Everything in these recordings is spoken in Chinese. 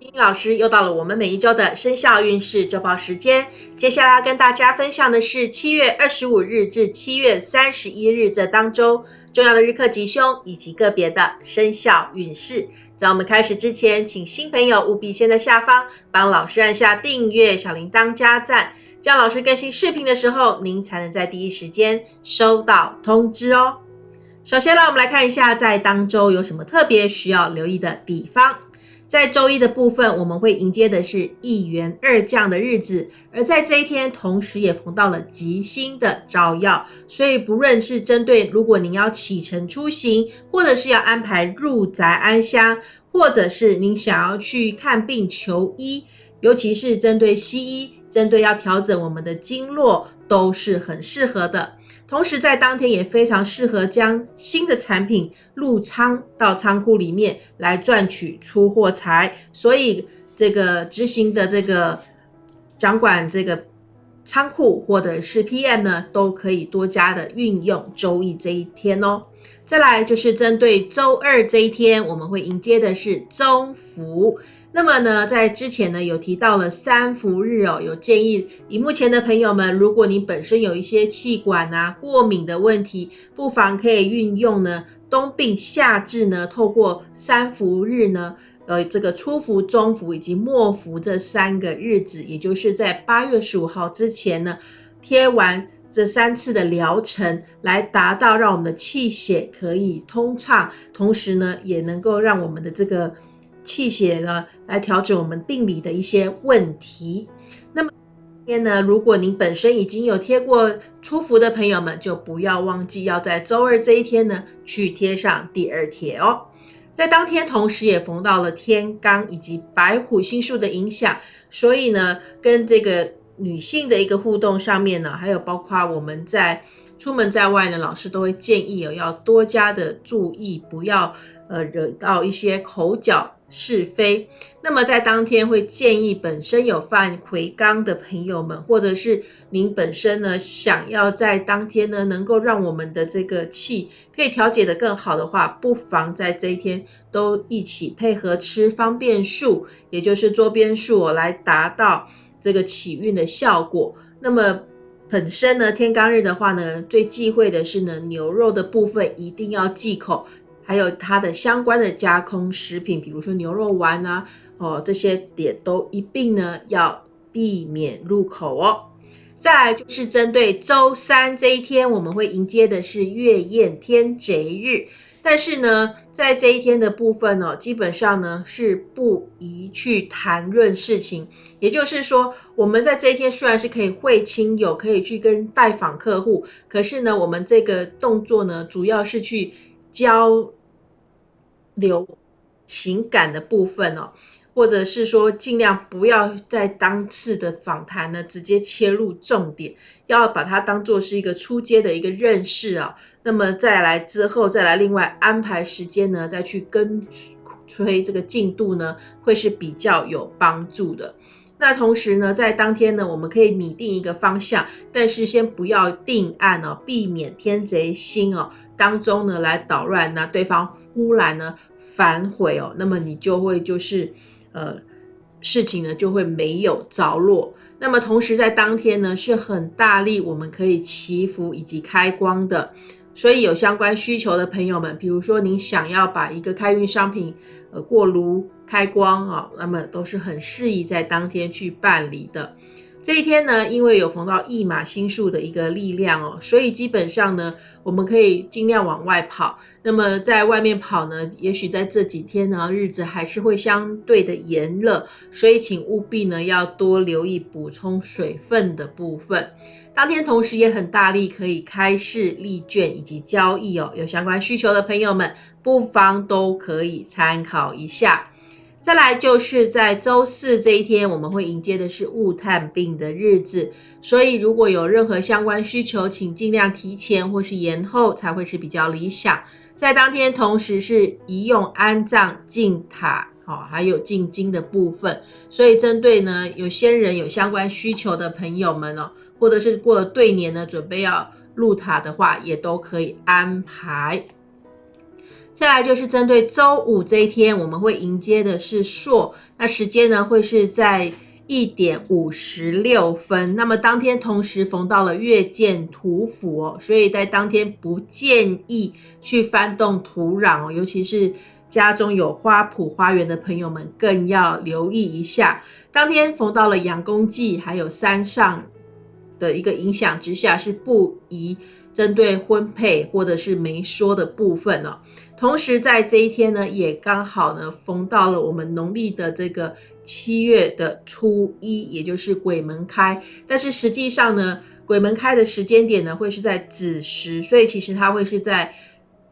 丁老师又到了我们每一周的生肖运势周报时间。接下来要跟大家分享的是七月二十五日至七月三十一日这当周重要的日课吉凶以及个别的生肖运势。在我们开始之前，请新朋友务必先在下方帮老师按下订阅、小铃铛加赞，这样老师更新视频的时候，您才能在第一时间收到通知哦。首先呢，我们来看一下在当周有什么特别需要留意的地方。在周一的部分，我们会迎接的是一元二降的日子，而在这一天，同时也逢到了吉星的照耀，所以不论是针对如果您要启程出行，或者是要安排入宅安乡，或者是您想要去看病求医，尤其是针对西医，针对要调整我们的经络，都是很适合的。同时，在当天也非常适合将新的产品入仓到仓库里面来赚取出货财，所以这个执行的这个掌管这个仓库或者是 PM 呢，都可以多加的运用周一这一天哦。再来就是针对周二这一天，我们会迎接的是中福。那么呢，在之前呢有提到了三伏日哦，有建议以目前的朋友们，如果你本身有一些气管啊过敏的问题，不妨可以运用呢冬病夏治呢，透过三伏日呢，呃这个初伏、中伏以及末伏这三个日子，也就是在八月十五号之前呢，贴完这三次的疗程，来达到让我们的气血可以通畅，同时呢也能够让我们的这个。气血呢，来调整我们病理的一些问题。那么今天呢，如果您本身已经有贴过初伏的朋友们，就不要忘记要在周二这一天呢，去贴上第二贴哦。在当天，同时也逢到了天罡以及白虎星数的影响，所以呢，跟这个女性的一个互动上面呢，还有包括我们在出门在外呢，老师都会建议哦，要多加的注意，不要呃惹到一些口角。是非，那么在当天会建议本身有犯魁罡的朋友们，或者是您本身呢想要在当天呢能够让我们的这个气可以调节的更好的话，不妨在这一天都一起配合吃方便素，也就是桌边素来达到这个起运的效果。那么本身呢天罡日的话呢，最忌讳的是呢牛肉的部分一定要忌口。还有它的相关的加工食品，比如说牛肉丸啊，哦，这些点都一并呢要避免入口哦。再来就是针对周三这一天，我们会迎接的是月宴天贼日，但是呢，在这一天的部分呢，基本上呢是不宜去谈论事情。也就是说，我们在这一天虽然是可以会亲友，可以去跟拜访客户，可是呢，我们这个动作呢，主要是去。交流情感的部分哦，或者是说尽量不要在当次的访谈呢直接切入重点，要把它当做是一个初阶的一个认识啊。那么再来之后再来另外安排时间呢，再去跟催这个进度呢，会是比较有帮助的。那同时呢，在当天呢，我们可以拟定一个方向，但是先不要定案哦，避免天贼星哦当中呢来捣乱，那对方忽然呢反悔哦，那么你就会就是呃事情呢就会没有着落。那么同时在当天呢是很大力，我们可以祈福以及开光的。所以有相关需求的朋友们，比如说您想要把一个开运商品，呃过炉开光啊，那么都是很适宜在当天去办理的。这一天呢，因为有逢到一马星数的一个力量哦，所以基本上呢，我们可以尽量往外跑。那么在外面跑呢，也许在这几天呢，日子还是会相对的炎热，所以请务必呢要多留意补充水分的部分。当天同时也很大力，可以开市立券以及交易哦。有相关需求的朋友们，不妨都可以参考一下。再来就是在周四这一天，我们会迎接的是雾探病的日子，所以如果有任何相关需求，请尽量提前或是延后，才会是比较理想。在当天同时是移用安葬进塔，好，还有进京的部分，所以针对呢有先人有相关需求的朋友们哦。或者是过了对年呢，准备要入塔的话，也都可以安排。再来就是针对周五这一天，我们会迎接的是朔，那时间呢会是在一点五十六分。那么当天同时逢到了月见土府哦，所以在当天不建议去翻动土壤哦，尤其是家中有花圃花园的朋友们更要留意一下。当天逢到了阳公忌，还有山上的一个影响之下，是不宜针对婚配或者是媒说的部分哦。同时，在这一天呢，也刚好呢逢到了我们农历的这个七月的初一，也就是鬼门开。但是实际上呢，鬼门开的时间点呢会是在子时，所以其实它会是在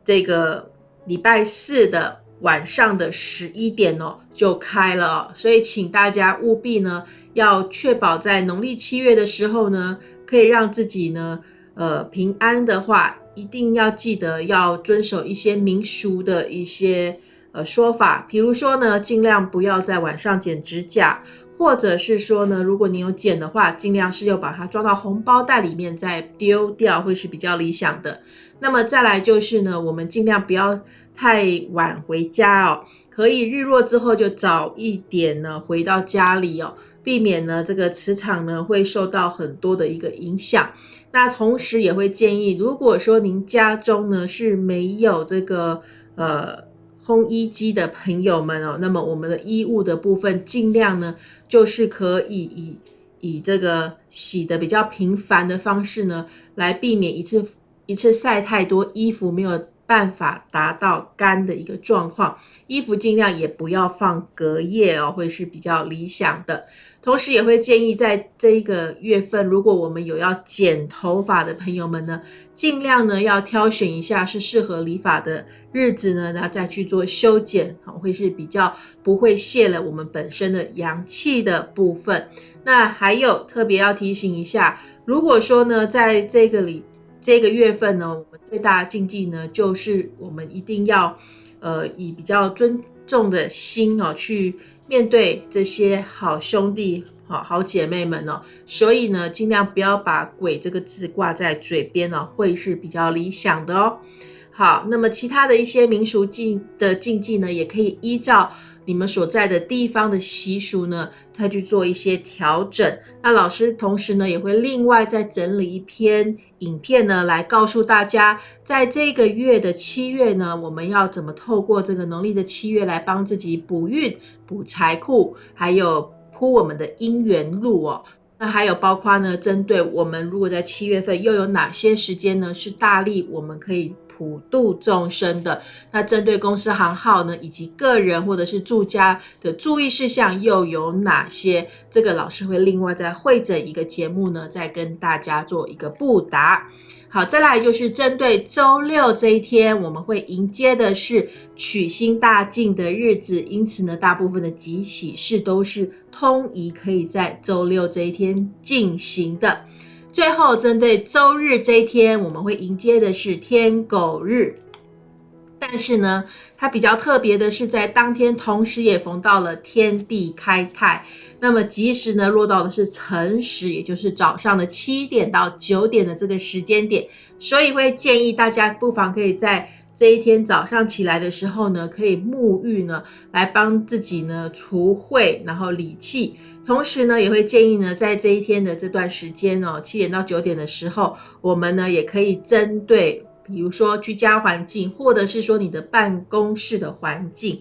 这个礼拜四的晚上的十一点哦就开了。所以请大家务必呢要确保在农历七月的时候呢，可以让自己呢呃平安的话。一定要记得要遵守一些民俗的一些呃说法，比如说呢，尽量不要在晚上剪指甲，或者是说呢，如果你有剪的话，尽量是要把它装到红包袋里面再丢掉，会是比较理想的。那么再来就是呢，我们尽量不要太晚回家哦，可以日落之后就早一点呢回到家里哦，避免呢这个磁场呢会受到很多的一个影响。那同时也会建议，如果说您家中呢是没有这个呃烘衣机的朋友们哦，那么我们的衣物的部分尽量呢就是可以以以这个洗的比较频繁的方式呢，来避免一次一次晒太多衣服没有办法达到干的一个状况，衣服尽量也不要放隔夜哦，会是比较理想的。同时也会建议，在这一个月份，如果我们有要剪头发的朋友们呢，尽量呢要挑选一下是适合理发的日子呢，那再去做修剪，好会是比较不会泄了我们本身的阳气的部分。那还有特别要提醒一下，如果说呢，在这个里这个月份呢，我们最大的禁忌呢，就是我们一定要呃以比较尊重的心哦去。面对这些好兄弟、好好姐妹们哦，所以呢，尽量不要把“鬼”这个字挂在嘴边哦，会是比较理想的哦。好，那么其他的一些民俗禁的禁忌呢，也可以依照。你们所在的地方的习俗呢，再去做一些调整。那老师同时呢，也会另外再整理一篇影片呢，来告诉大家，在这个月的七月呢，我们要怎么透过这个农历的七月来帮自己补运、补财库，还有铺我们的姻缘路哦。那还有包括呢，针对我们如果在七月份又有哪些时间呢，是大力我们可以。普度众生的那针对公司行号呢，以及个人或者是住家的注意事项又有哪些？这个老师会另外再会诊一个节目呢，再跟大家做一个布答。好，再来就是针对周六这一天，我们会迎接的是取星大进的日子，因此呢，大部分的吉喜事都是通宜可以在周六这一天进行的。最后，针对周日这一天，我们会迎接的是天狗日。但是呢，它比较特别的是，在当天同时也逢到了天地开泰。那么吉时呢，落到的是辰时，也就是早上的七点到九点的这个时间点。所以会建议大家不妨可以在这一天早上起来的时候呢，可以沐浴呢，来帮自己呢除秽，然后理气。同时呢，也会建议呢，在这一天的这段时间哦，七点到九点的时候，我们呢也可以针对，比如说居家环境，或者是说你的办公室的环境，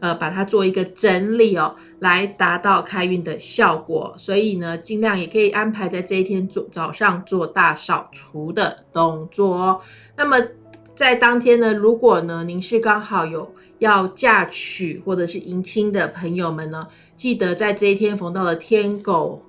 呃，把它做一个整理哦，来达到开运的效果。所以呢，尽量也可以安排在这一天做早上做大扫除的动作哦。那么在当天呢，如果呢您是刚好有要嫁娶或者是迎亲的朋友们呢。记得在这一天逢到了天狗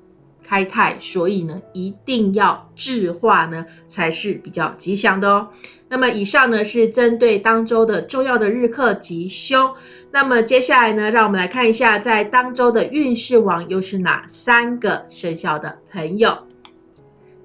开泰，所以呢一定要智化呢才是比较吉祥的哦。那么以上呢是针对当周的重要的日课吉凶。那么接下来呢，让我们来看一下在当周的运势王又是哪三个生肖的朋友。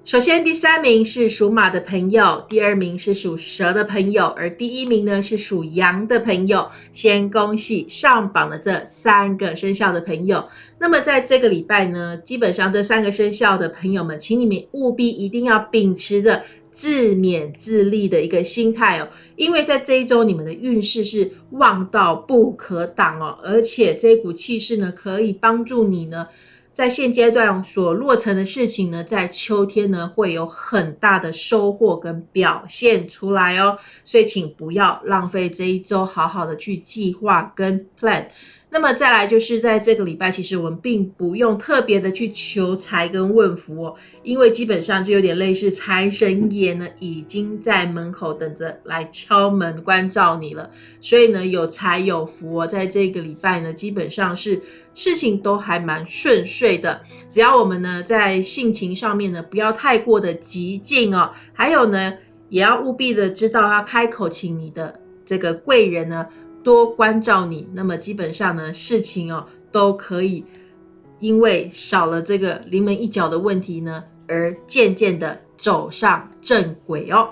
首先，第三名是属马的朋友，第二名是属蛇的朋友，而第一名呢是属羊的朋友。先恭喜上榜的这三个生肖的朋友。那么在这个礼拜呢，基本上这三个生肖的朋友们，请你们务必一定要秉持着自勉自立的一个心态哦。因为在这一周，你们的运势是旺到不可挡哦，而且这股气势呢，可以帮助你呢。在现阶段所落成的事情呢，在秋天呢会有很大的收获跟表现出来哦，所以请不要浪费这一周，好好的去计划跟 plan。那么再来就是在这个礼拜，其实我们并不用特别的去求财跟问福哦，因为基本上就有点类似财神爷呢已经在门口等着来敲门关照你了，所以呢有财有福哦，在这个礼拜呢基本上是事情都还蛮顺遂的，只要我们呢在性情上面呢不要太过的激进哦，还有呢也要务必的知道要开口请你的这个贵人呢。多关照你，那么基本上呢，事情哦都可以因为少了这个临门一脚的问题呢，而渐渐的走上正轨哦。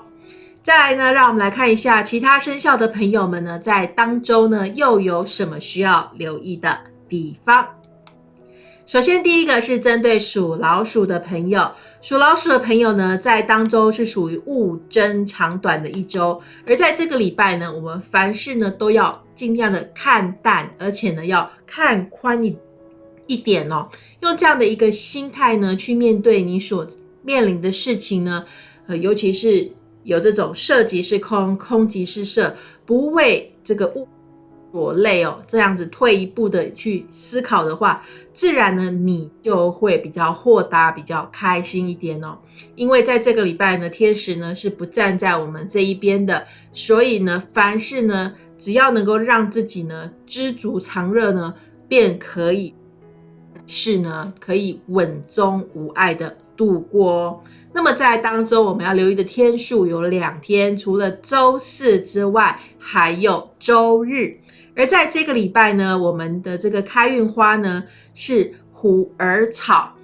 再来呢，让我们来看一下其他生肖的朋友们呢，在当周呢又有什么需要留意的地方。首先，第一个是针对属老鼠的朋友。属老鼠的朋友呢，在当周是属于物争长短的一周，而在这个礼拜呢，我们凡事呢都要尽量的看淡，而且呢要看宽一一点哦。用这样的一个心态呢，去面对你所面临的事情呢，呃，尤其是有这种色即是空，空即是色，不为这个物。所累哦，这样子退一步的去思考的话，自然呢，你就会比较豁达，比较开心一点哦。因为在这个礼拜呢，天使呢是不站在我们这一边的，所以呢，凡事呢，只要能够让自己呢知足常乐呢，便可以是呢可以稳中无碍的度过。那么在当中我们要留意的天数有两天，除了周四之外，还有周日。而在这个礼拜呢，我们的这个开运花呢是虎耳草。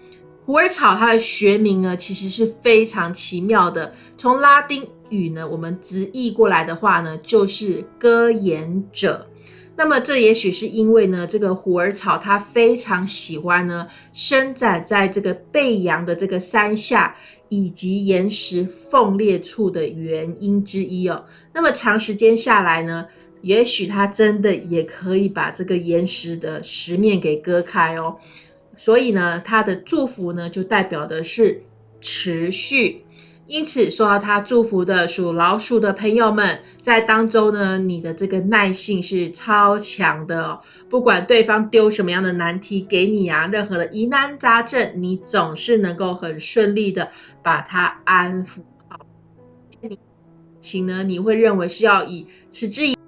虎耳草它的学名呢其实是非常奇妙的，从拉丁语呢我们直译过来的话呢就是歌言者。那么这也许是因为呢这个虎耳草它非常喜欢呢生长在这个背阳的这个山下以及岩石缝裂处的原因之一哦。那么长时间下来呢。也许他真的也可以把这个岩石的石面给割开哦，所以呢，他的祝福呢就代表的是持续。因此，受到他祝福的属老鼠的朋友们，在当中呢，你的这个耐性是超强的哦。不管对方丢什么样的难题给你啊，任何的疑难杂症，你总是能够很顺利的把它安抚好。行呢，你会认为是要以持之以。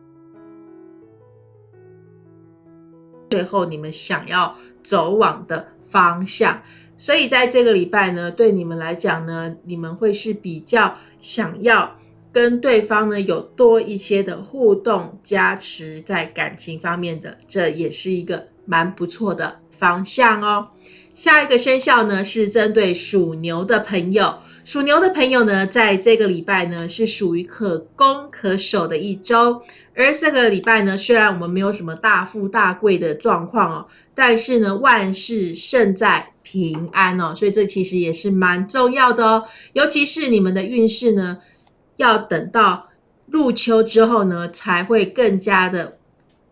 最后，你们想要走往的方向，所以在这个礼拜呢，对你们来讲呢，你们会是比较想要跟对方呢有多一些的互动加持在感情方面的，这也是一个蛮不错的方向哦。下一个生肖呢是针对属牛的朋友。属牛的朋友呢，在这个礼拜呢，是属于可攻可守的一周。而这个礼拜呢，虽然我们没有什么大富大贵的状况哦，但是呢，万事胜在平安哦，所以这其实也是蛮重要的哦。尤其是你们的运势呢，要等到入秋之后呢，才会更加的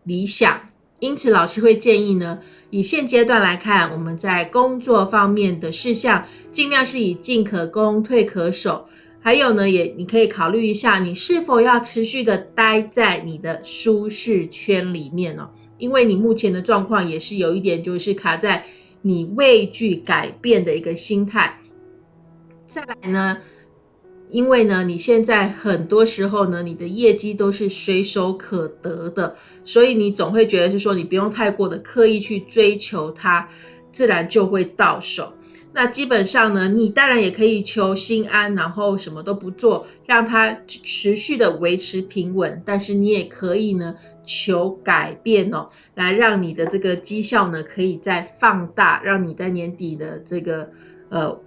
理想。因此，老师会建议呢。以现阶段来看，我们在工作方面的事项，尽量是以进可攻、退可守。还有呢，也你可以考虑一下，你是否要持续的待在你的舒适圈里面哦？因为你目前的状况也是有一点，就是卡在你畏惧改变的一个心态。再来呢？因为呢，你现在很多时候呢，你的业绩都是随手可得的，所以你总会觉得是说，你不用太过的刻意去追求它，自然就会到手。那基本上呢，你当然也可以求心安，然后什么都不做，让它持续的维持平稳。但是你也可以呢，求改变哦，来让你的这个绩效呢，可以再放大，让你在年底的这个呃。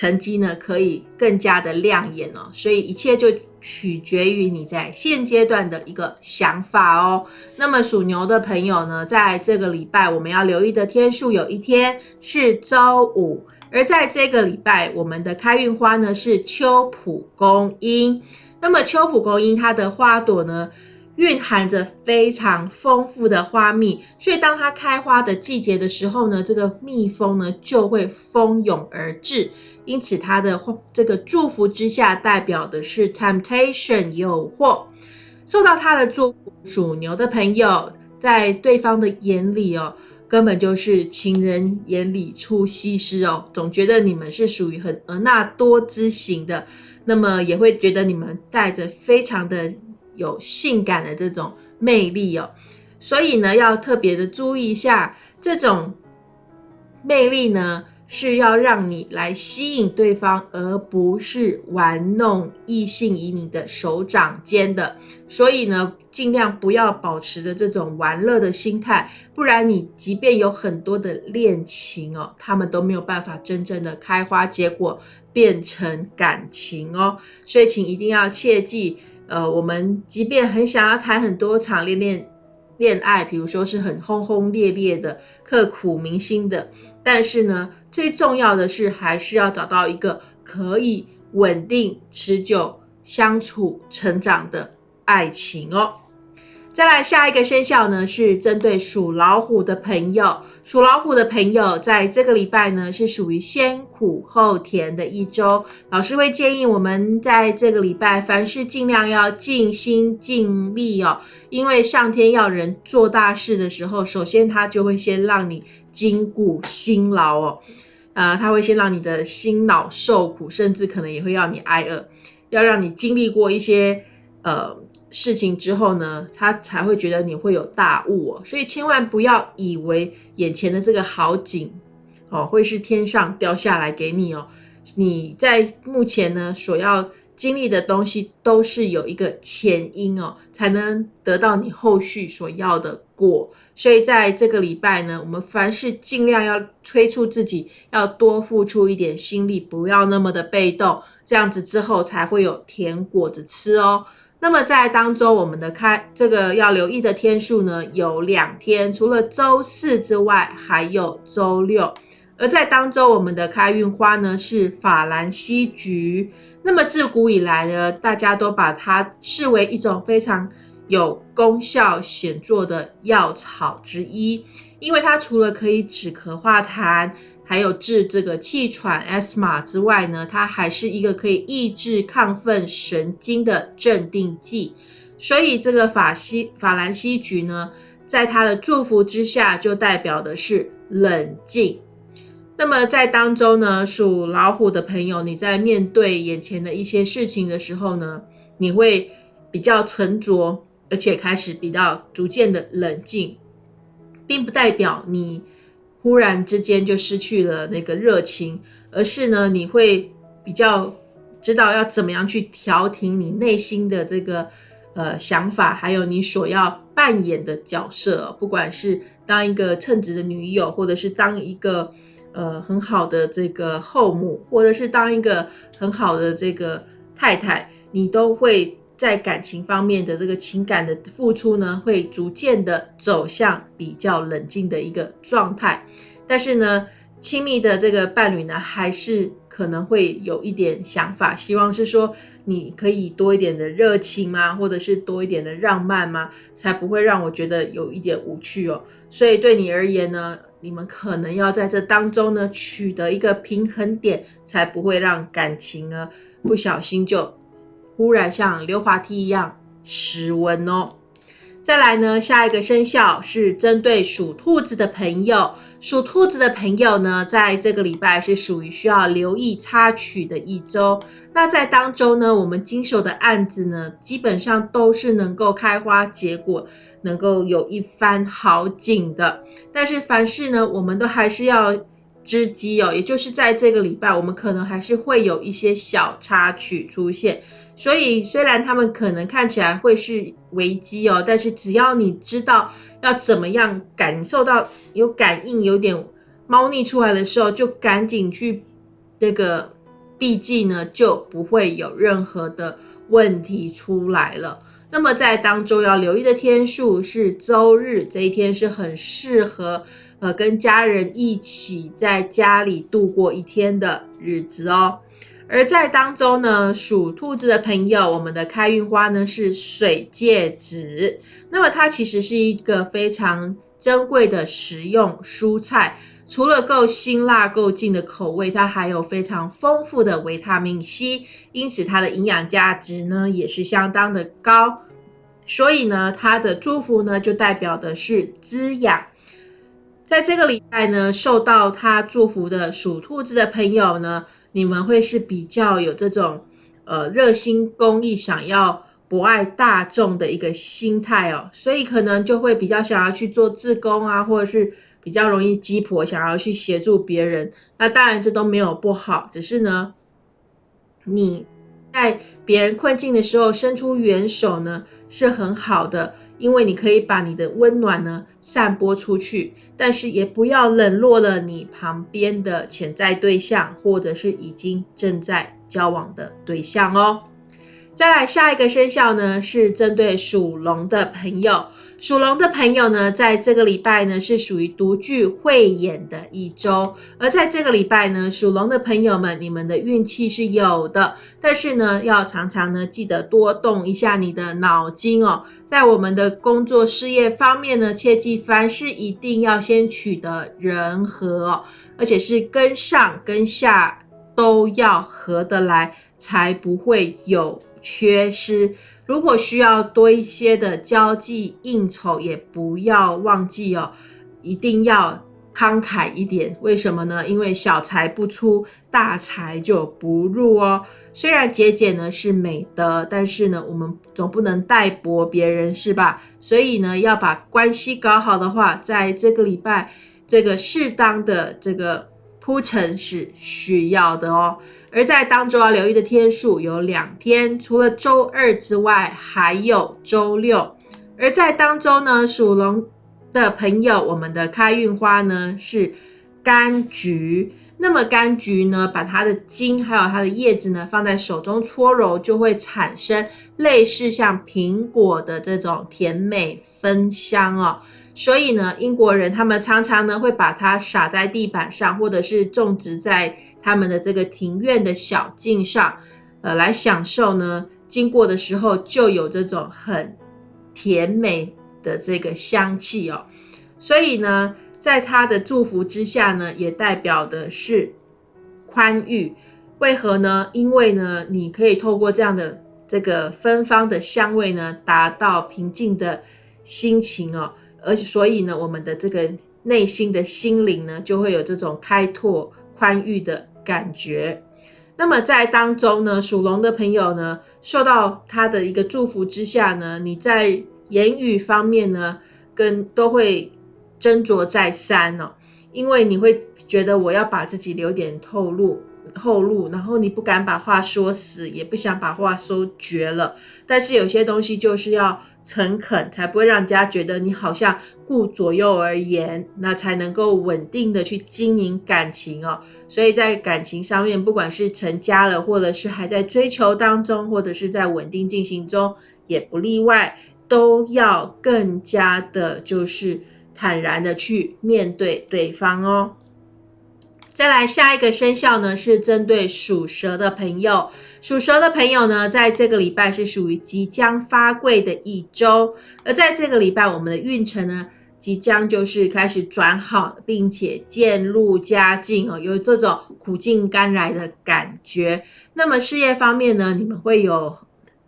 成绩呢可以更加的亮眼哦，所以一切就取决于你在现阶段的一个想法哦。那么属牛的朋友呢，在这个礼拜我们要留意的天数有一天是周五，而在这个礼拜，我们的开运花呢是秋蒲公英。那么秋蒲公英它的花朵呢，蕴含着非常丰富的花蜜，所以当它开花的季节的时候呢，这个蜜蜂呢就会蜂拥而至。因此，它的这个祝福之下，代表的是 temptation 诱惑。受到它的祝福，属牛的朋友，在对方的眼里哦。根本就是情人眼里出西施哦，总觉得你们是属于很婀娜多姿型的，那么也会觉得你们带着非常的有性感的这种魅力哦，所以呢，要特别的注意一下这种魅力呢。是要让你来吸引对方，而不是玩弄异性以你的手掌间的。所以呢，尽量不要保持着这种玩乐的心态，不然你即便有很多的恋情哦，他们都没有办法真正的开花结果，变成感情哦。所以请一定要切记，呃，我们即便很想要谈很多场恋恋恋爱，比如说是很轰轰烈烈的、刻骨铭心的。但是呢，最重要的是还是要找到一个可以稳定、持久相处、成长的爱情哦。再来下一个生肖呢，是针对属老虎的朋友。属老虎的朋友，在这个礼拜呢，是属于先苦后甜的一周。老师会建议我们在这个礼拜，凡事尽量要尽心尽力哦，因为上天要人做大事的时候，首先他就会先让你筋骨辛劳哦，呃，他会先让你的心脑受苦，甚至可能也会要你挨饿，要让你经历过一些呃。事情之后呢，他才会觉得你会有大悟哦，所以千万不要以为眼前的这个好景哦，会是天上掉下来给你哦。你在目前呢所要经历的东西，都是有一个前因哦，才能得到你后续所要的果。所以在这个礼拜呢，我们凡事尽量要催促自己，要多付出一点心力，不要那么的被动，这样子之后才会有甜果子吃哦。那么在当中，我们的开这个要留意的天数呢，有两天，除了周四之外，还有周六。而在当周，我们的开运花呢是法兰西菊。那么自古以来呢，大家都把它视为一种非常有功效显著的药草之一，因为它除了可以止咳化痰。还有治这个气喘、S 碼之外呢，它还是一个可以抑制亢奋神经的镇定剂。所以这个法西法兰西菊呢，在它的祝福之下，就代表的是冷静。那么在当中呢，属老虎的朋友，你在面对眼前的一些事情的时候呢，你会比较沉着，而且开始比较逐渐的冷静，并不代表你。忽然之间就失去了那个热情，而是呢，你会比较知道要怎么样去调停你内心的这个呃想法，还有你所要扮演的角色，不管是当一个称职的女友，或者是当一个呃很好的这个后母，或者是当一个很好的这个太太，你都会。在感情方面的这个情感的付出呢，会逐渐的走向比较冷静的一个状态。但是呢，亲密的这个伴侣呢，还是可能会有一点想法，希望是说你可以多一点的热情吗？或者是多一点的浪漫吗？才不会让我觉得有一点无趣哦。所以对你而言呢，你们可能要在这当中呢取得一个平衡点，才不会让感情呢不小心就。忽然像溜滑梯一样失温哦。再来呢，下一个生肖是针对属兔子的朋友。属兔子的朋友呢，在这个礼拜是属于需要留意插曲的一周。那在当中呢，我们经手的案子呢，基本上都是能够开花结果，能够有一番好景的。但是凡事呢，我们都还是要知机哦，也就是在这个礼拜，我们可能还是会有一些小插曲出现。所以，虽然他们可能看起来会是危机哦，但是只要你知道要怎么样感受到有感应、有点猫腻出来的时候，就赶紧去那个避忌呢，就不会有任何的问题出来了。那么在当中要留意的天数是周日，这一天是很适合呃，跟家人一起在家里度过一天的日子哦。而在当中呢，属兔子的朋友，我们的开运花呢是水芥子。那么它其实是一个非常珍贵的食用蔬菜，除了够辛辣、够劲的口味，它还有非常丰富的维他命 C，因此它的营养价值呢也是相当的高。所以呢，它的祝福呢就代表的是滋养。在这个礼拜呢，受到它祝福的属兔子的朋友呢。你们会是比较有这种呃热心公益、想要博爱大众的一个心态哦，所以可能就会比较想要去做志工啊，或者是比较容易鸡婆，想要去协助别人。那当然这都没有不好，只是呢，你在别人困境的时候伸出援手呢，是很好的。因为你可以把你的温暖呢散播出去，但是也不要冷落了你旁边的潜在对象，或者是已经正在交往的对象哦。再来下一个生肖呢，是针对属龙的朋友。属龙的朋友呢，在这个礼拜呢，是属于独具慧眼的一周。而在这个礼拜呢，属龙的朋友们，你们的运气是有的，但是呢，要常常呢，记得多动一下你的脑筋哦。在我们的工作事业方面呢，切记凡事一定要先取得人和，而且是跟上跟下都要合得来，才不会有缺失。如果需要多一些的交际应酬，也不要忘记哦，一定要慷慨一点。为什么呢？因为小财不出，大财就不入哦。虽然节俭呢是美德，但是呢，我们总不能代薄别人，是吧？所以呢，要把关系搞好的话，在这个礼拜，这个适当的这个铺陈是需要的哦。而在当中要留意的天数有两天，除了周二之外，还有周六。而在当中呢，属龙的朋友，我们的开运花呢是柑橘。那么柑橘呢，把它的茎还有它的叶子呢放在手中搓揉，就会产生类似像苹果的这种甜美芬香哦。所以呢，英国人他们常常呢会把它撒在地板上，或者是种植在。他们的这个庭院的小径上，呃，来享受呢。经过的时候就有这种很甜美的这个香气哦。所以呢，在他的祝福之下呢，也代表的是宽裕。为何呢？因为呢，你可以透过这样的这个芬芳的香味呢，达到平静的心情哦。而且，所以呢，我们的这个内心的心灵呢，就会有这种开拓宽裕的。感觉，那么在当中呢，属龙的朋友呢，受到他的一个祝福之下呢，你在言语方面呢，跟都会斟酌再三哦，因为你会觉得我要把自己留点透露。后路，然后你不敢把话说死，也不想把话说绝了。但是有些东西就是要诚恳，才不会让人家觉得你好像顾左右而言，那才能够稳定的去经营感情哦。所以在感情上面，不管是成家了，或者是还在追求当中，或者是在稳定进行中，也不例外，都要更加的，就是坦然的去面对对方哦。再来下一个生肖呢，是针对属蛇的朋友。属蛇的朋友呢，在这个礼拜是属于即将发贵的一周。而在这个礼拜，我们的运程呢，即将就是开始转好，并且渐入佳境哦，有这种苦尽甘来的感觉。那么事业方面呢，你们会有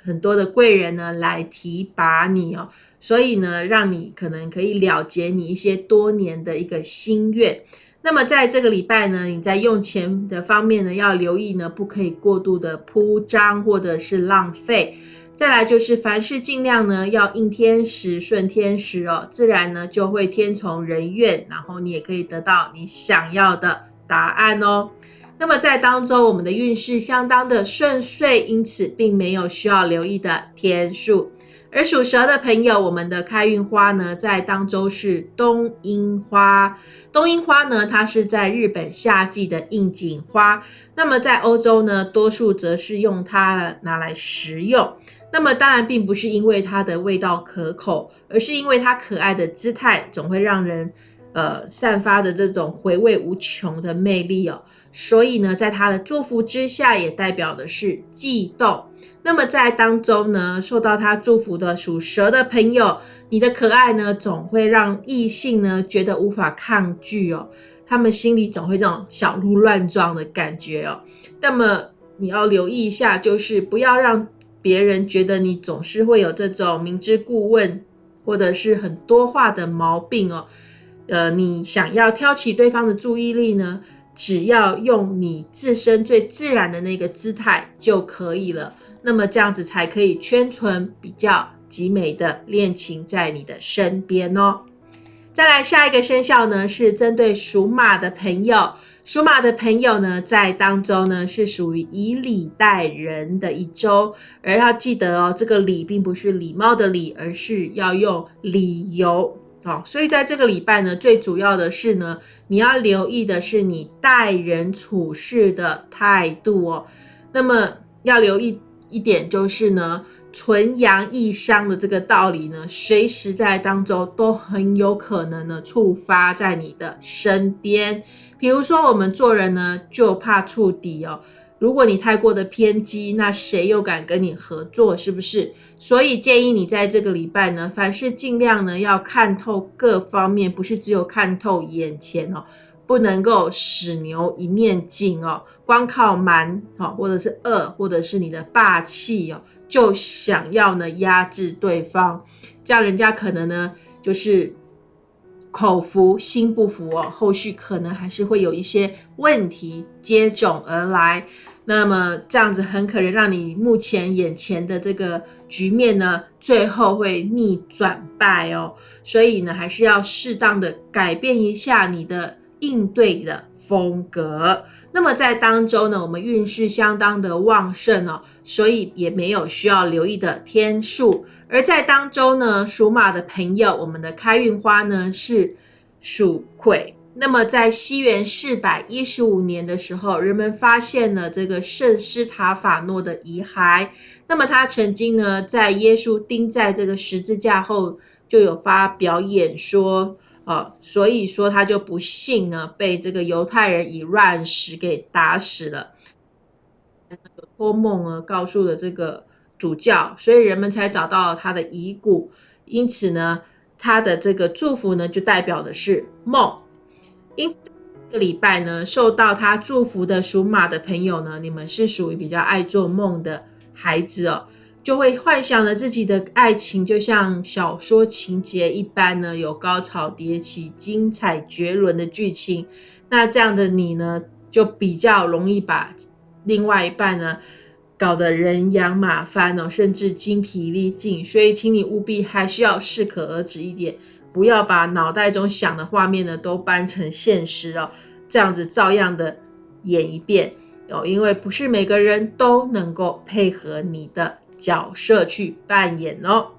很多的贵人呢来提拔你哦，所以呢，让你可能可以了结你一些多年的一个心愿。那么在这个礼拜呢，你在用钱的方面呢，要留意呢，不可以过度的铺张或者是浪费。再来就是凡事尽量呢要应天时顺天时哦，自然呢就会天从人愿，然后你也可以得到你想要的答案哦。那么在当中，我们的运势相当的顺遂，因此并没有需要留意的天数。而属蛇的朋友，我们的开运花呢，在当周是冬樱花。冬樱花呢，它是在日本夏季的应景花。那么在欧洲呢，多数则是用它拿来食用。那么当然，并不是因为它的味道可口，而是因为它可爱的姿态，总会让人呃，散发着这种回味无穷的魅力哦。所以呢，在他的祝福之下，也代表的是悸动。那么在当中呢，受到他祝福的属蛇的朋友，你的可爱呢，总会让异性呢觉得无法抗拒哦。他们心里总会这种小鹿乱撞的感觉哦。那么你要留意一下，就是不要让别人觉得你总是会有这种明知故问，或者是很多话的毛病哦。呃，你想要挑起对方的注意力呢，只要用你自身最自然的那个姿态就可以了。那么这样子才可以圈存比较极美的恋情在你的身边哦。再来下一个生肖呢，是针对属马的朋友。属马的朋友呢，在当中呢是属于以礼待人的一周，而要记得哦，这个礼并不是礼貌的礼，而是要用理由哦。所以在这个礼拜呢，最主要的是呢，你要留意的是你待人处事的态度哦。那么要留意。一点就是呢，纯阳易伤的这个道理呢，随时在当中都很有可能呢触发在你的身边。比如说，我们做人呢就怕触底哦。如果你太过的偏激，那谁又敢跟你合作？是不是？所以建议你在这个礼拜呢，凡事尽量呢要看透各方面，不是只有看透眼前哦。不能够使牛一面镜哦，光靠蛮哦，或者是恶，或者是你的霸气哦，就想要呢压制对方，这样人家可能呢就是口服心不服哦，后续可能还是会有一些问题接踵而来。那么这样子很可能让你目前眼前的这个局面呢，最后会逆转败哦。所以呢，还是要适当的改变一下你的。应对的风格，那么在当周呢，我们运势相当的旺盛哦，所以也没有需要留意的天数。而在当周呢，属马的朋友，我们的开运花呢是属葵。那么在西元四百一十五年的时候，人们发现了这个圣斯塔法诺的遗骸。那么他曾经呢，在耶稣钉在这个十字架后，就有发表演说。哦，所以说他就不幸呢，被这个犹太人以乱石给打死了。托梦呢，告诉了这个主教，所以人们才找到了他的遗骨。因此呢，他的这个祝福呢，就代表的是梦。因这个礼拜呢，受到他祝福的属马的朋友呢，你们是属于比较爱做梦的孩子哦。就会幻想着自己的爱情就像小说情节一般呢，有高潮迭起、精彩绝伦的剧情。那这样的你呢，就比较容易把另外一半呢搞得人仰马翻哦，甚至精疲力尽。所以，请你务必还是要适可而止一点，不要把脑袋中想的画面呢都搬成现实哦，这样子照样的演一遍哦，因为不是每个人都能够配合你的。角色去扮演哦。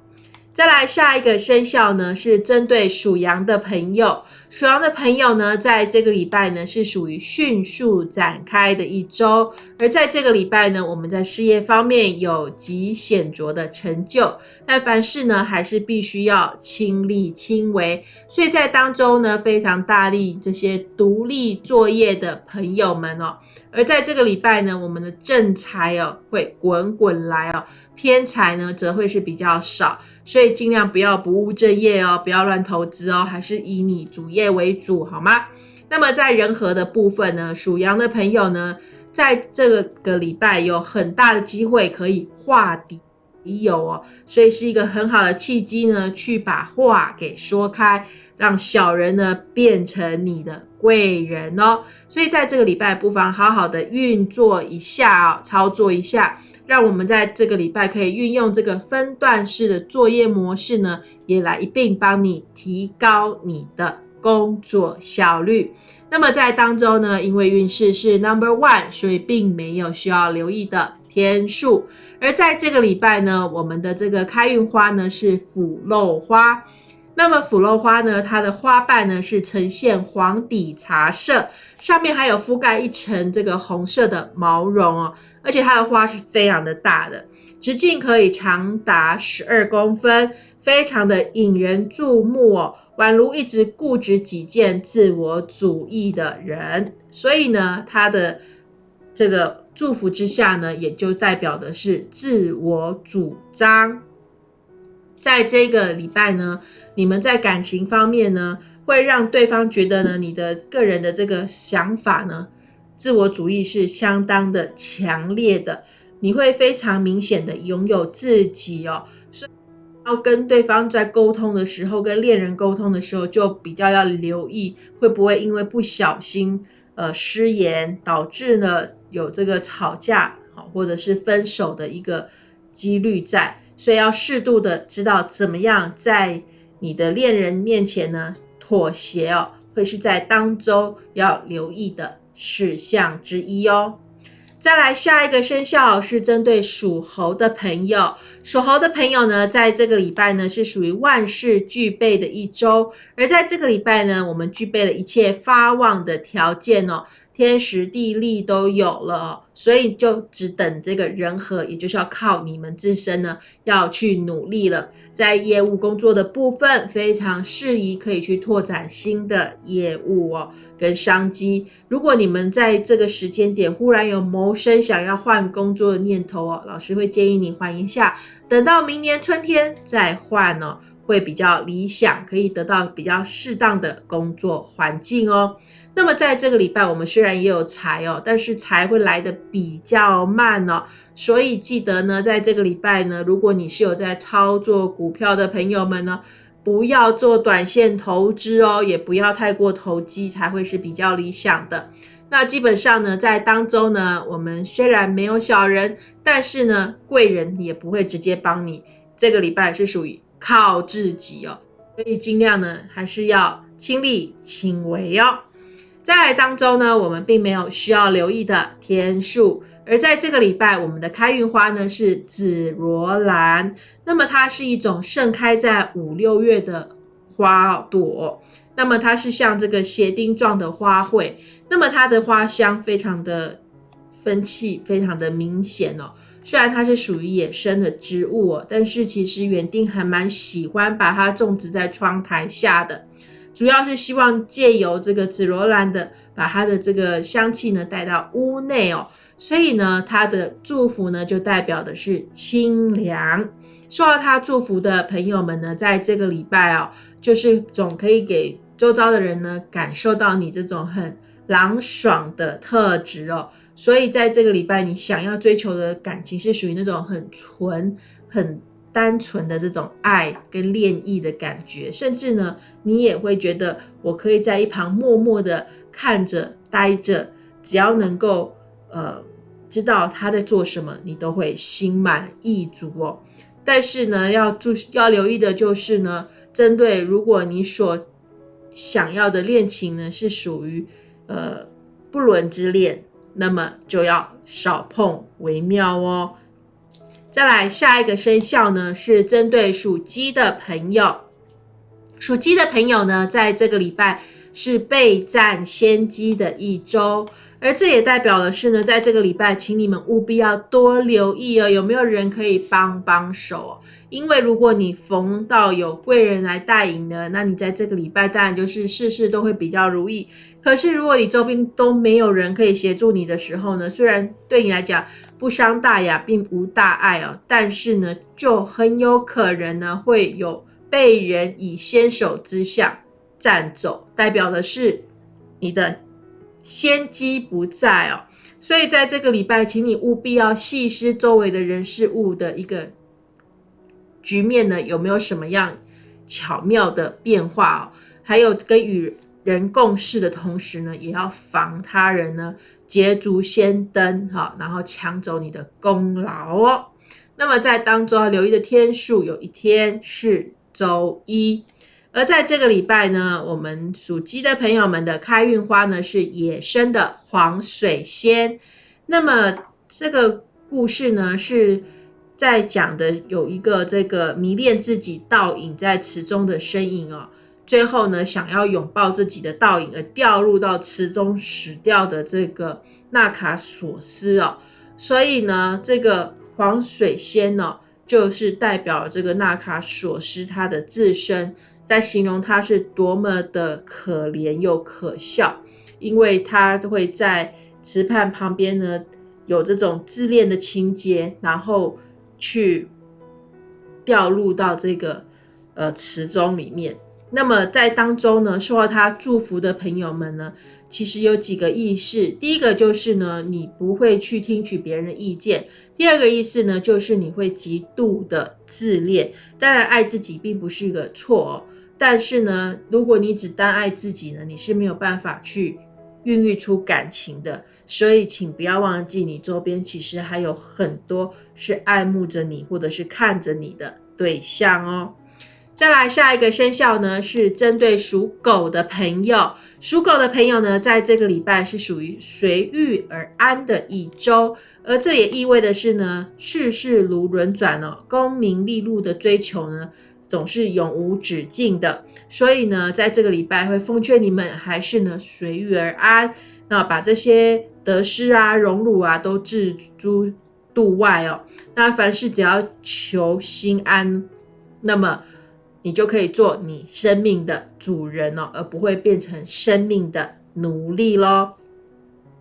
再来下一个生肖呢，是针对属羊的朋友。属羊的朋友呢，在这个礼拜呢，是属于迅速展开的一周。而在这个礼拜呢，我们在事业方面有极显著的成就，但凡事呢，还是必须要亲力亲为。所以在当中呢，非常大力这些独立作业的朋友们哦。而在这个礼拜呢，我们的正财哦会滚滚来哦，偏财呢则会是比较少。所以尽量不要不务正业哦，不要乱投资哦，还是以你主业为主，好吗？那么在人和的部分呢，属羊的朋友呢，在这个礼拜有很大的机会可以化敌友哦，所以是一个很好的契机呢，去把话给说开，让小人呢变成你的贵人哦。所以在这个礼拜，不妨好好的运作一下哦，操作一下。让我们在这个礼拜可以运用这个分段式的作业模式呢，也来一并帮你提高你的工作效率。那么在当中呢，因为运势是 number one，所以并没有需要留意的天数。而在这个礼拜呢，我们的这个开运花呢是腐肉花。那么腐肉花呢，它的花瓣呢是呈现黄底茶色，上面还有覆盖一层这个红色的毛绒哦。而且它的花是非常的大的，直径可以长达十二公分，非常的引人注目哦，宛如一直固执己见、自我主义的人。所以呢，他的这个祝福之下呢，也就代表的是自我主张。在这个礼拜呢，你们在感情方面呢，会让对方觉得呢，你的个人的这个想法呢，自我主义是相当的强烈的，你会非常明显的拥有自己哦。所以要跟对方在沟通的时候，跟恋人沟通的时候，就比较要留意，会不会因为不小心，呃，失言，导致呢有这个吵架，好，或者是分手的一个几率在，所以要适度的知道怎么样在你的恋人面前呢妥协哦，会是在当周要留意的事项之一哦。再来下一个生肖是针对属猴的朋友，属猴的朋友呢，在这个礼拜呢是属于万事俱备的一周，而在这个礼拜呢，我们具备了一切发旺的条件哦。天时地利都有了，所以就只等这个人和，也就是要靠你们自身呢，要去努力了。在业务工作的部分，非常适宜可以去拓展新的业务哦，跟商机。如果你们在这个时间点忽然有谋生想要换工作的念头哦，老师会建议你换一下，等到明年春天再换哦，会比较理想，可以得到比较适当的工作环境哦。那么在这个礼拜，我们虽然也有财哦，但是财会来的比较慢哦，所以记得呢，在这个礼拜呢，如果你是有在操作股票的朋友们呢，不要做短线投资哦，也不要太过投机，才会是比较理想的。那基本上呢，在当中呢，我们虽然没有小人，但是呢，贵人也不会直接帮你。这个礼拜是属于靠自己哦，所以尽量呢，还是要亲力亲为哦。在当中呢，我们并没有需要留意的天数，而在这个礼拜，我们的开运花呢是紫罗兰，那么它是一种盛开在五六月的花朵，那么它是像这个鞋钉状的花卉，那么它的花香非常的分气，非常的明显哦。虽然它是属于野生的植物哦，但是其实园丁还蛮喜欢把它种植在窗台下的。主要是希望借由这个紫罗兰的，把它的这个香气呢带到屋内哦，所以呢，它的祝福呢就代表的是清凉。受到他祝福的朋友们呢，在这个礼拜哦，就是总可以给周遭的人呢感受到你这种很朗爽的特质哦。所以在这个礼拜，你想要追求的感情是属于那种很纯、很。单纯的这种爱跟恋意的感觉，甚至呢，你也会觉得我可以在一旁默默的看着、待着，只要能够呃知道他在做什么，你都会心满意足哦。但是呢，要注要留意的就是呢，针对如果你所想要的恋情呢是属于呃不伦之恋，那么就要少碰为妙哦。再来下一个生肖呢，是针对属鸡的朋友。属鸡的朋友呢，在这个礼拜是备战先机的一周，而这也代表的是呢，在这个礼拜，请你们务必要多留意哦，有没有人可以帮帮手？因为如果你逢到有贵人来带引呢，那你在这个礼拜当然就是事事都会比较如意。可是如果你周边都没有人可以协助你的时候呢，虽然对你来讲不伤大雅，并无大碍哦，但是呢，就很有可能呢会有被人以先手之相占走，代表的是你的先机不在哦。所以在这个礼拜，请你务必要细思周围的人事物的一个。局面呢有没有什么样巧妙的变化哦？还有跟与人共事的同时呢，也要防他人呢捷足先登哈，然后抢走你的功劳哦。那么在当中要留意的天数，有一天是周一。而在这个礼拜呢，我们属鸡的朋友们的开运花呢是野生的黄水仙。那么这个故事呢是。在讲的有一个这个迷恋自己倒影在池中的身影哦，最后呢想要拥抱自己的倒影而掉入到池中死掉的这个纳卡索斯哦，所以呢这个黄水仙呢就是代表这个纳卡索斯他的自身，在形容他是多么的可怜又可笑，因为他会在池畔旁边呢有这种自恋的情节，然后去掉入到这个呃池中里面。那么在当中呢，受到他祝福的朋友们呢，其实有几个意思。第一个就是呢，你不会去听取别人的意见；第二个意思呢，就是你会极度的自恋。当然，爱自己并不是一个错哦，但是呢，如果你只单爱自己呢，你是没有办法去孕育出感情的。所以，请不要忘记，你周边其实还有很多是爱慕着你或者是看着你的对象哦。再来下一个生肖呢，是针对属狗的朋友。属狗的朋友呢，在这个礼拜是属于随遇而安的一周，而这也意味的是呢，世事如轮转哦，功名利禄的追求呢，总是永无止境的。所以呢，在这个礼拜会奉劝你们，还是呢随遇而安，那把这些得失啊、荣辱啊都置诸度外哦。那凡事只要求心安，那么。你就可以做你生命的主人哦，而不会变成生命的奴隶喽。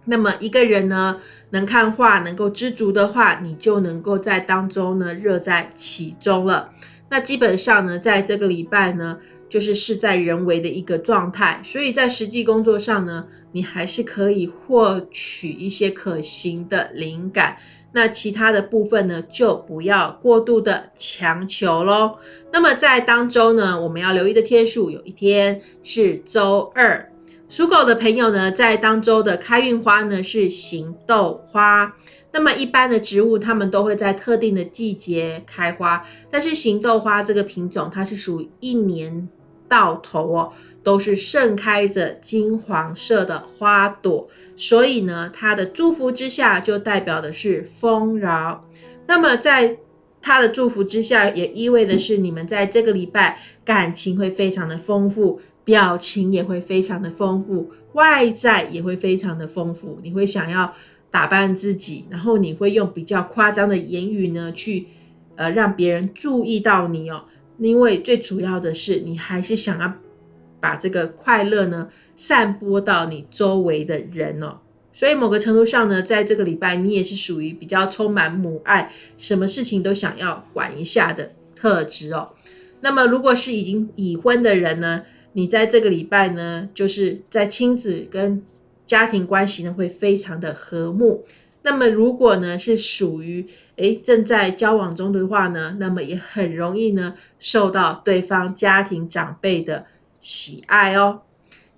那么一个人呢，能看画，能够知足的话，你就能够在当中呢，乐在其中了。那基本上呢，在这个礼拜呢，就是事在人为的一个状态，所以在实际工作上呢，你还是可以获取一些可行的灵感。那其他的部分呢，就不要过度的强求喽。那么在当周呢，我们要留意的天数，有一天是周二。属狗的朋友呢，在当周的开运花呢是行豆花。那么一般的植物，它们都会在特定的季节开花，但是行豆花这个品种，它是属于一年到头哦。都是盛开着金黄色的花朵，所以呢，它的祝福之下就代表的是丰饶。那么，在它的祝福之下，也意味的是你们在这个礼拜感情会非常的丰富，表情也会非常的丰富，外在也会非常的丰富。你会想要打扮自己，然后你会用比较夸张的言语呢，去呃让别人注意到你哦。因为最主要的是，你还是想要。把这个快乐呢散播到你周围的人哦，所以某个程度上呢，在这个礼拜你也是属于比较充满母爱，什么事情都想要管一下的特质哦。那么如果是已经已婚的人呢，你在这个礼拜呢，就是在亲子跟家庭关系呢会非常的和睦。那么如果呢是属于诶正在交往中的话呢，那么也很容易呢受到对方家庭长辈的。喜爱哦，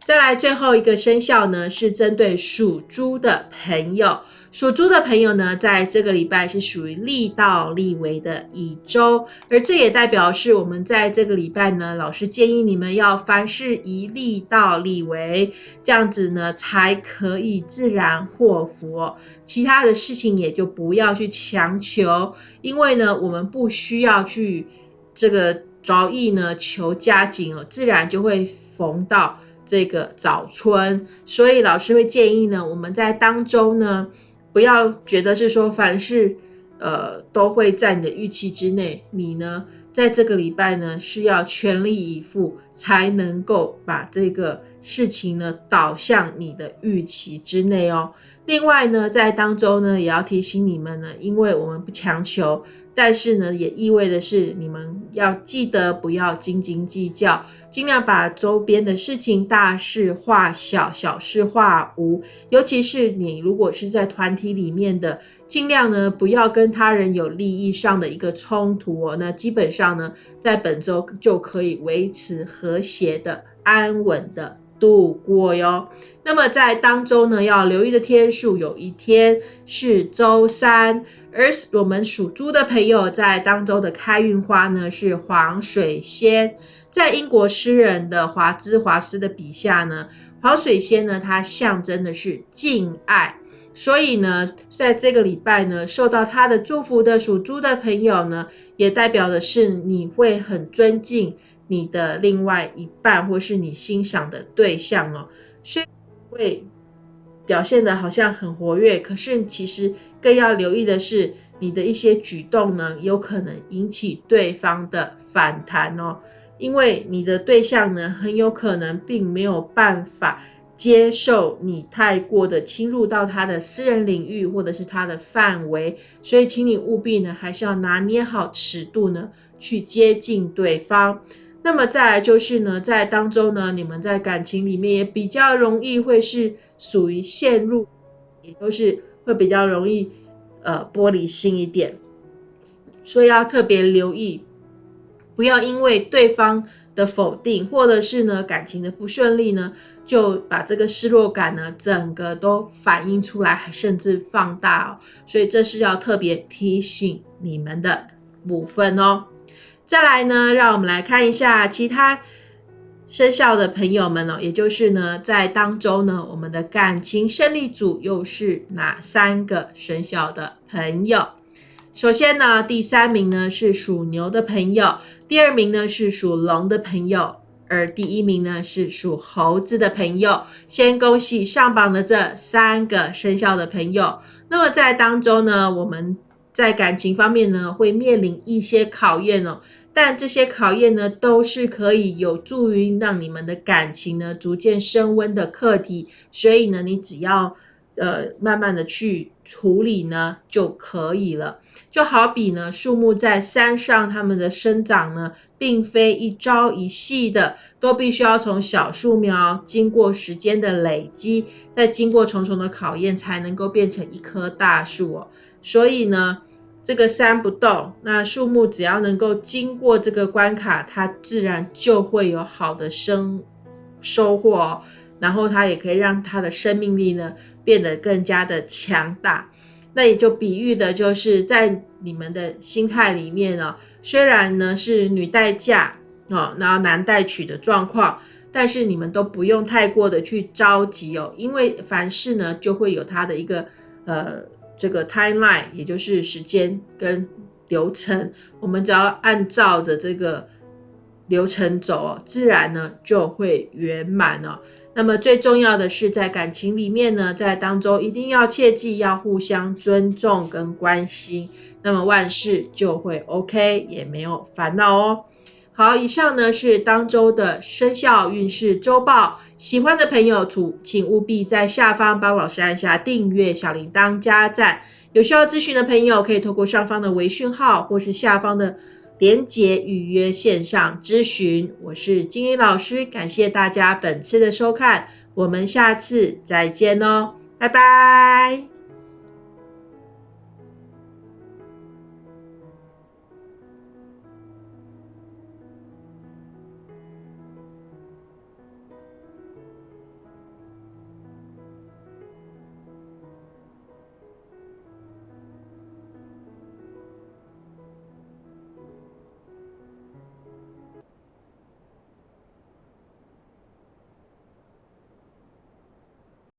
再来最后一个生肖呢，是针对属猪的朋友。属猪的朋友呢，在这个礼拜是属于利到利为的一周，而这也代表是我们在这个礼拜呢，老师建议你们要凡事以利到利为，这样子呢，才可以自然祸福。其他的事情也就不要去强求，因为呢，我们不需要去这个。着意呢求加紧哦，自然就会逢到这个早春。所以老师会建议呢，我们在当中呢，不要觉得是说凡事呃都会在你的预期之内。你呢，在这个礼拜呢，是要全力以赴，才能够把这个事情呢导向你的预期之内哦。另外呢，在当中呢，也要提醒你们呢，因为我们不强求。但是呢，也意味的是，你们要记得不要斤斤计较，尽量把周边的事情大事化小，小事化无。尤其是你如果是在团体里面的，尽量呢不要跟他人有利益上的一个冲突哦。那基本上呢，在本周就可以维持和谐的、安稳的度过哟。那么在当周呢，要留意的天数，有一天是周三。而我们属猪的朋友在当周的开运花呢是黄水仙，在英国诗人的华兹华斯的笔下呢，黄水仙呢它象征的是敬爱，所以呢，在这个礼拜呢，受到他的祝福的属猪的朋友呢，也代表的是你会很尊敬你的另外一半或是你欣赏的对象哦，所以会。表现的好像很活跃，可是其实更要留意的是，你的一些举动呢，有可能引起对方的反弹哦，因为你的对象呢，很有可能并没有办法接受你太过的侵入到他的私人领域或者是他的范围，所以请你务必呢，还是要拿捏好尺度呢，去接近对方。那么再来就是呢，在当中呢，你们在感情里面也比较容易会是属于陷入，也都是会比较容易呃玻璃心一点，所以要特别留意，不要因为对方的否定或者是呢感情的不顺利呢，就把这个失落感呢整个都反映出来，甚至放大哦。所以这是要特别提醒你们的部分哦。再来呢，让我们来看一下其他生肖的朋友们哦，也就是呢，在当中呢，我们的感情胜利组又是哪三个生肖的朋友？首先呢，第三名呢是属牛的朋友，第二名呢是属龙的朋友，而第一名呢是属猴子的朋友。先恭喜上榜的这三个生肖的朋友。那么在当中呢，我们。在感情方面呢，会面临一些考验哦，但这些考验呢，都是可以有助于让你们的感情呢逐渐升温的课题。所以呢，你只要呃慢慢的去处理呢就可以了。就好比呢，树木在山上，它们的生长呢，并非一朝一夕的，都必须要从小树苗经过时间的累积，再经过重重的考验，才能够变成一棵大树哦。所以呢，这个山不动，那树木只要能够经过这个关卡，它自然就会有好的生收获哦，然后它也可以让它的生命力呢变得更加的强大。那也就比喻的就是在你们的心态里面呢，虽然呢是女待嫁哦，然后男待娶的状况，但是你们都不用太过的去着急哦，因为凡事呢就会有它的一个呃。这个 timeline 也就是时间跟流程，我们只要按照着这个流程走，自然呢就会圆满了。那么最重要的是在感情里面呢，在当中一定要切记要互相尊重跟关心，那么万事就会 OK，也没有烦恼哦。好，以上呢是当周的生肖运势周报。喜欢的朋友，请请务必在下方帮老师按下订阅、小铃铛、加赞。有需要咨询的朋友，可以透过上方的微讯号或是下方的连结预约线上咨询。我是金英老师，感谢大家本次的收看，我们下次再见哦，拜拜。